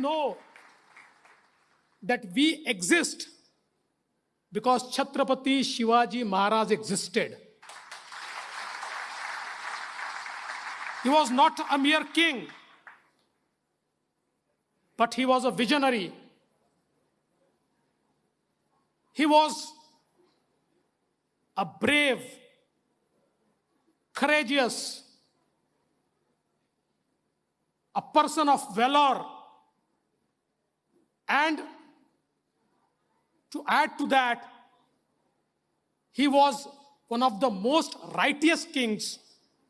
know that we exist because Chhatrapati Shivaji Maharaj existed. He was not a mere king, but he was a visionary. He was a brave, courageous, a person of valor, and to add to that, he was one of the most righteous kings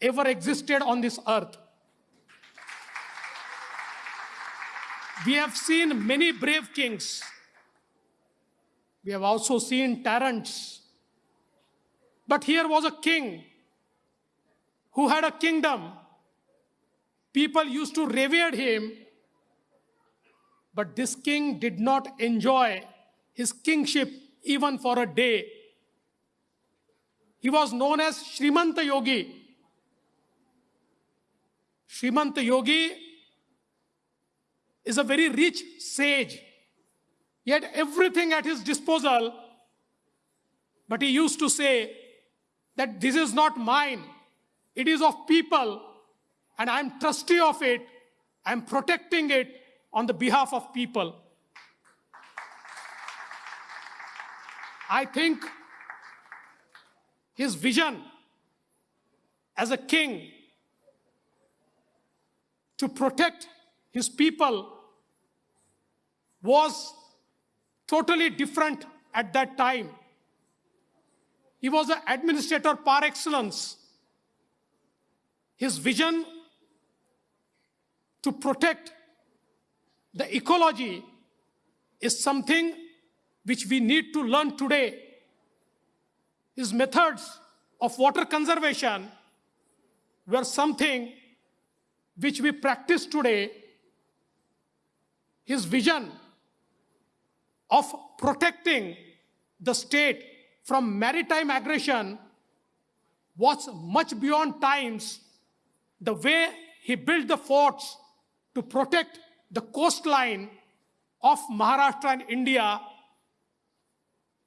ever existed on this earth. We have seen many brave kings. We have also seen tyrants. But here was a king who had a kingdom. People used to revere him. But this king did not enjoy his kingship even for a day. He was known as Srimanta Yogi. Srimanta Yogi is a very rich sage. He had everything at his disposal, but he used to say that this is not mine, it is of people, and I'm trustee of it, I'm protecting it on the behalf of people. I think his vision as a king to protect his people was totally different at that time. He was an administrator par excellence. His vision to protect the ecology is something which we need to learn today. His methods of water conservation were something which we practice today. His vision of protecting the state from maritime aggression was much beyond times. The way he built the forts to protect the coastline of Maharashtra and India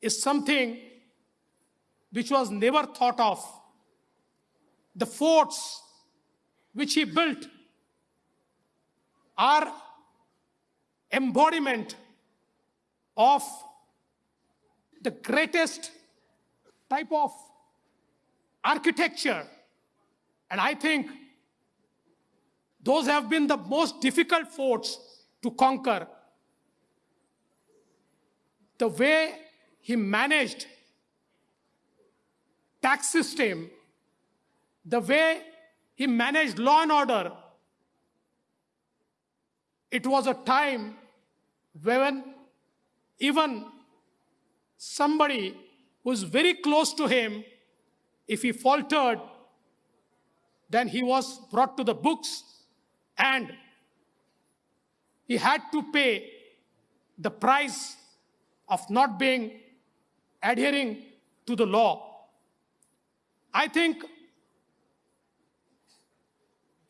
is something which was never thought of. The forts which he built are embodiment of the greatest type of architecture. And I think those have been the most difficult forts to conquer. The way he managed tax system, the way he managed law and order, it was a time when even somebody who's very close to him, if he faltered, then he was brought to the books and he had to pay the price of not being adhering to the law. I think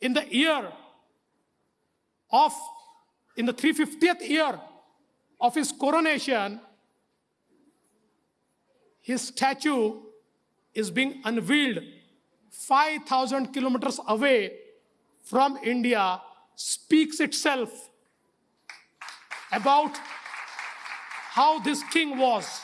in the year of, in the 350th year of his coronation, his statue is being unveiled 5,000 kilometers away from India speaks itself about how this king was.